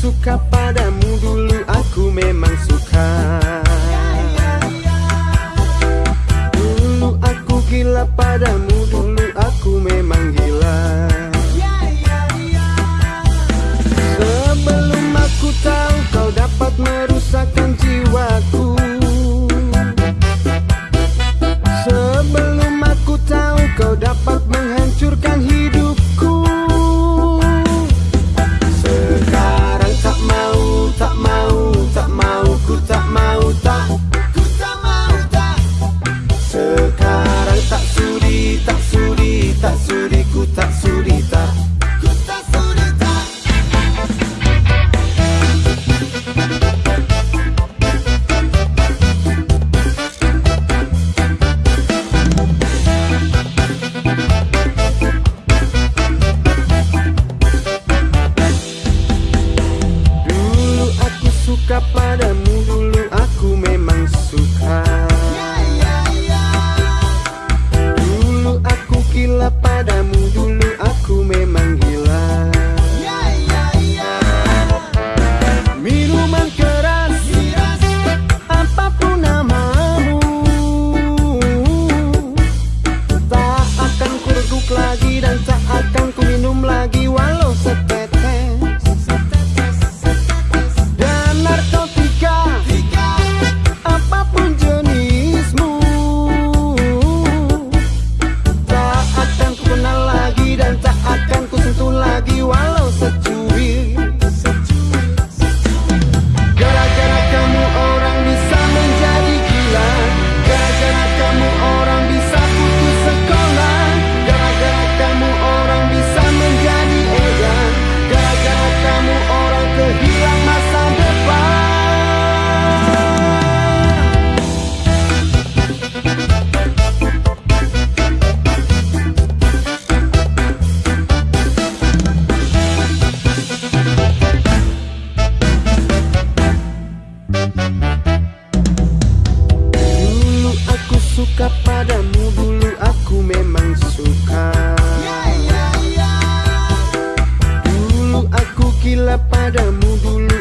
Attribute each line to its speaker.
Speaker 1: suka padamu dulu aku memang suka. Dulu aku gila padamu dulu aku memang gila. Sebelum aku tahu kau dapat lagi dan tak akan ku minum lagi. Walau kamu dulu aku memang suka. Dulu aku gila padamu dulu